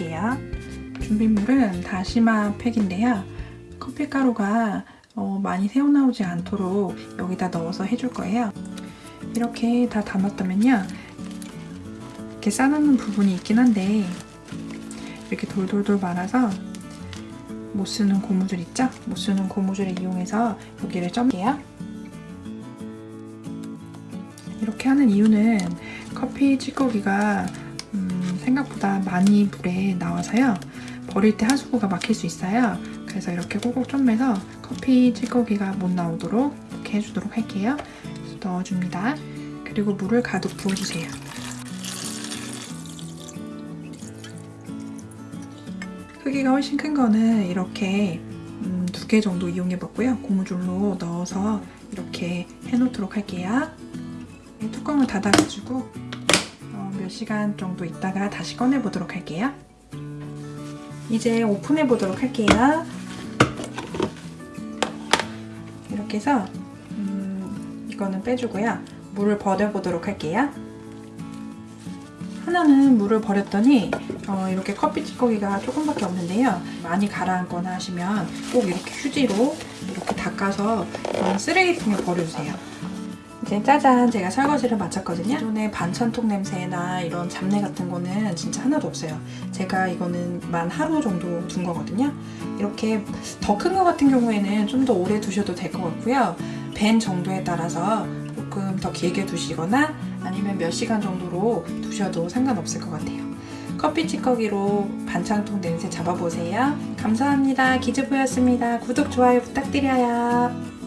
해줄게요. 준비물은 다시마 팩인데요. 커피가루가 어, 많이 새어나오지 않도록 여기다 넣어서 해줄 거예요. 이렇게 다 담았다면요. 이렇게 싸놓는 부분이 있긴 한데 이렇게 돌돌돌 말아서 못 쓰는 고무줄 있죠? 못 쓰는 고무줄을 이용해서 여기를 점게요. 이렇게 하는 이유는 커피 찌꺼기가 음, 생각보다 많이 물에 나와서요. 버릴 때 하수구가 막힐 수 있어요. 그래서 이렇게 꼭꼭 좀매서 커피 찌꺼기가 못 나오도록 이렇게 해주도록 할게요. 넣어줍니다. 그리고 물을 가득 부어주세요. 크기가 훨씬 큰 거는 이렇게 음, 두개 정도 이용해봤고요. 고무줄로 넣어서 이렇게 해놓도록 할게요. 이 뚜껑을 닫아가지고 어, 몇 시간 정도 있다가 다시 꺼내보도록 할게요. 이제 오픈해보도록 할게요. 이렇게 해서 음, 이거는 빼주고요. 물을 버려보도록 할게요. 하나는 물을 버렸더니 어, 이렇게 커피 찌꺼기가 조금밖에 없는데요. 많이 가라앉거나 하시면 꼭 이렇게 휴지로 이렇게 닦아서 어, 쓰레기통에 버려주세요. 이제 짜잔 제가 설거지를 마쳤거든요. 기존에 반찬통 냄새나 이런 잡내 같은 거는 진짜 하나도 없어요. 제가 이거는 만 하루 정도 둔 거거든요. 이렇게 더 큰 거 같은 경우에는 좀 더 오래 두셔도 될 것 같고요. 밴 정도에 따라서 조금 더 길게 두시거나 아니면 몇 시간 정도로 두셔도 상관없을 것 같아요. 커피 찌꺼기로 반찬통 냄새 잡아보세요. 감사합니다. 기즈부였습니다. 구독, 좋아요 부탁드려요.